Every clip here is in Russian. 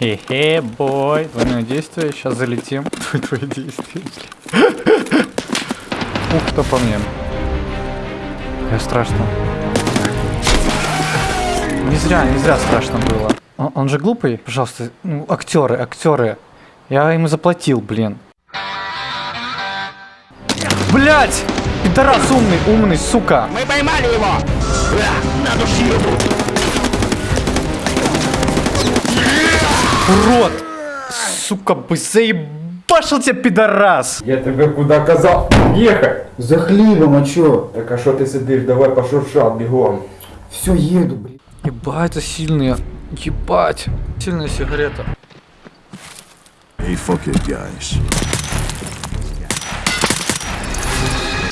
Хе-хе, бой. Двойное действие. Сейчас залетим. Твое действие. Ух, кто по мне. Я страшно. Не зря, не зря страшно было. Он, он же глупый, пожалуйста. Ну, актеры, актеры. Я ему заплатил, блин. Блять! Пидорас умный, умный, сука! Мы поймали его! На душью! Сука, бы заебашил тебя, пидорас! Я тебе куда казав ехать? За хлібом, а чо? Так а що ти сидиш? Давай пошуршав бігом. Все, їду, блін. Ебать, это сильные. Ебать. Сильная сигарета. Hey, fuck it, guys.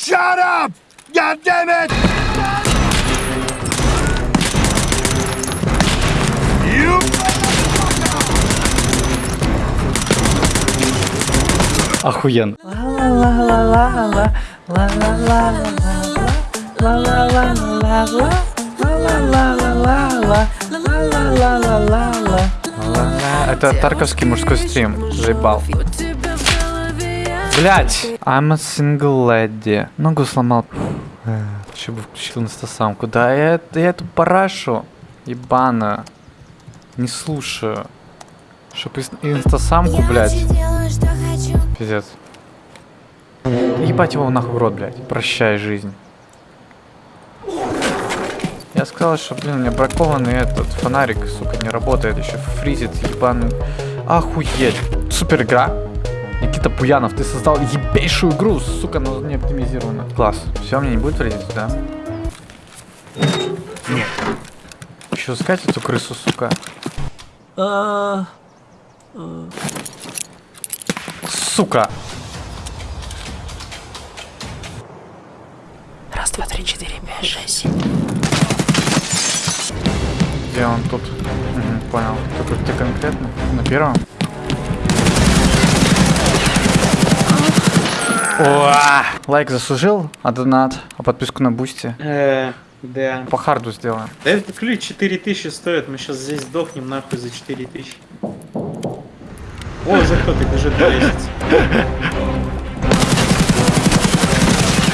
Shut up! God damn it! Охуенно. Это Тарковский мужской стрим. Заебал. Блять! I'm a single lady. Ногу сломал. Еще бы включил инстасамку. Да я, я эту парашу ебаную не слушаю. Чтоб инстасамку, блядь. Пиздец. Ебать его нахуй в рот, блядь. Прощай жизнь. Я сказал, что, блин, у меня бракованный этот фонарик, сука, не работает, еще фризит, ебаный. Охуеть. Супер игра. Никита Пуянов, ты создал ебейшую игру, сука, но не оптимизирована. Класс. Все, мне не будет фризить, да? Нет. Еще искать эту крысу, сука. Сука. Раз, два, три, четыре, пять, шесть. Где он тут? Мгм, понял. Только где конкретно? На первом? Уа! Лайк заслужил, а донат, а подписку на Boosty. Э, да. По харду сделаем. Да этот ключ 4000 стоит, мы сейчас здесь сдохнем нахуй за 4000. О, за кто-то бежит по лестнице.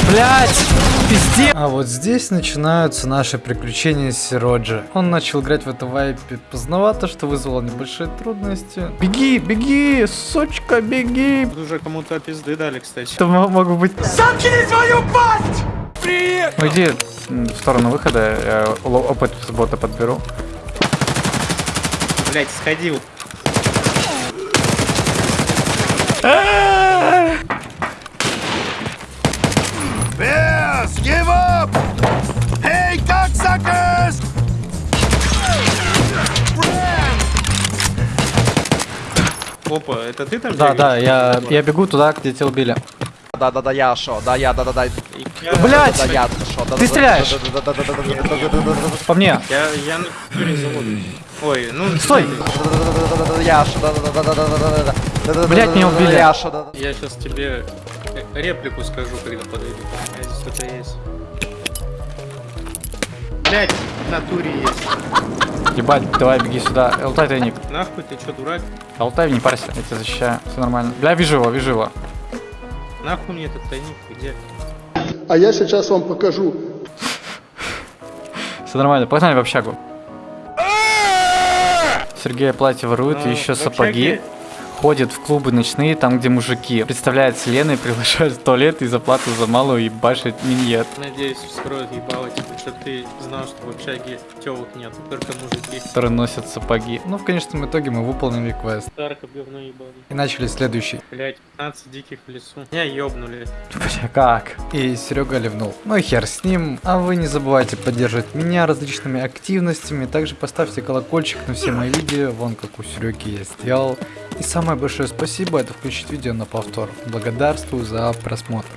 Блять! Пиздец! А вот здесь начинаются наши приключения с Сироджи. Он начал играть в это вайпе поздновато, что вызвало небольшие трудности. Беги, беги, сучка, беги! Тут уже кому-то пизды дали, кстати. Это мо- могут быть... Заткни свою пасть! Привет! Ну иди м, в сторону выхода, я опыт с бота подберу. Блять, сходил. Опа, это ты там Да, бегаешь? да, я, я бегу туда, где тебя убили. Да-да-да, я шо, да, я, да-да-да. Блять! Да, я шо, да, Ты стреляешь! По мне. Я, я на. Ой, ну... Стой! Я шо, да-да-да-да-да-да-да. Блять, меня убили. Я да. Сейчас тебе э, реплику скажу, когда подойду. А здесь кто-то есть. Блять, в натуре есть. Ебать, давай беги сюда. Алтай тайник. Нахуй, ты чё, дурак? Алтай, не парься, я тебя защищаю. Все нормально. Бля, вижу его, вижу его. Нахуй мне этот тайник, где? А я сейчас вам покажу. Все нормально, погнали в общагу. Сергей платье ворует, Ну, еще сапоги. Ходит в клубы ночные, там, где мужики. Представляет Леной, приглашает в туалет и за плату за малую башит миньет. Надеюсь, вскроют ебало тебе, чтобы ты знал, что в общаге телок нет, только мужики. которые носят сапоги. Ну, в конечном итоге мы выполнили квест. Старка говно ебало. И начали следующий. Блять, 15 диких в лесу. Меня ёбнули. Бля, как? И Серега ливнул. Ну и хер с ним. А вы не забывайте поддерживать меня различными активностями. Также поставьте колокольчик на все мои видео. Вон как у Сереги я сделал. И самое большое спасибо это включить видео на повтор. Благодарствую за просмотр.